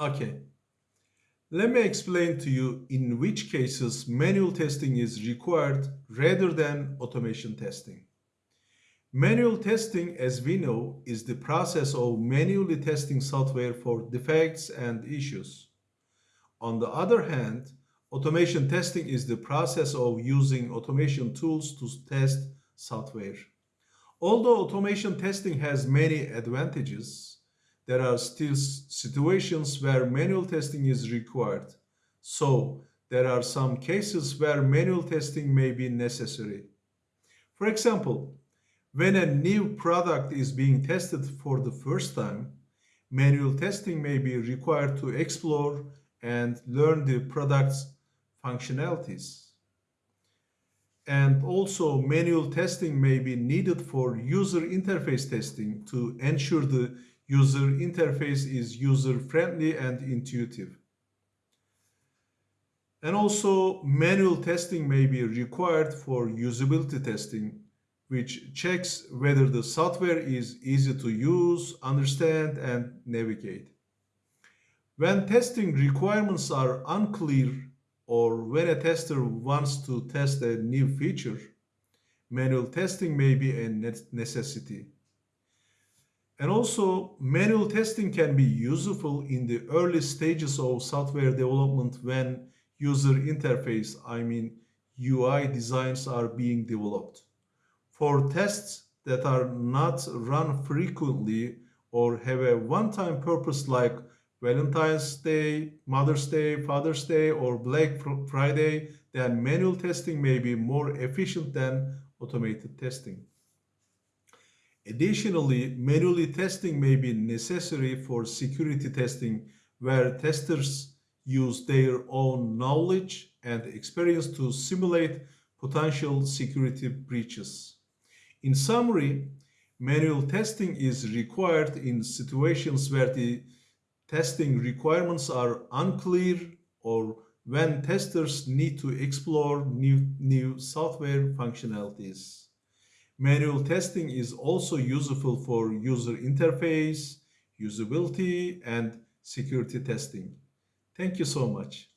Okay. Let me explain to you in which cases manual testing is required rather than automation testing. Manual testing, as we know, is the process of manually testing software for defects and issues. On the other hand, automation testing is the process of using automation tools to test software. Although automation testing has many advantages, there are still situations where manual testing is required. So there are some cases where manual testing may be necessary. For example, when a new product is being tested for the first time, manual testing may be required to explore and learn the product's functionalities. And also manual testing may be needed for user interface testing to ensure the user interface is user-friendly and intuitive. And also manual testing may be required for usability testing, which checks whether the software is easy to use, understand, and navigate. When testing requirements are unclear or when a tester wants to test a new feature, manual testing may be a necessity. And also, manual testing can be useful in the early stages of software development when user interface, I mean UI designs are being developed. For tests that are not run frequently or have a one-time purpose like Valentine's Day, Mother's Day, Father's Day, or Black Friday, then manual testing may be more efficient than automated testing. Additionally, manually testing may be necessary for security testing where testers use their own knowledge and experience to simulate potential security breaches. In summary, manual testing is required in situations where the testing requirements are unclear or when testers need to explore new, new software functionalities. Manual testing is also useful for user interface, usability, and security testing. Thank you so much.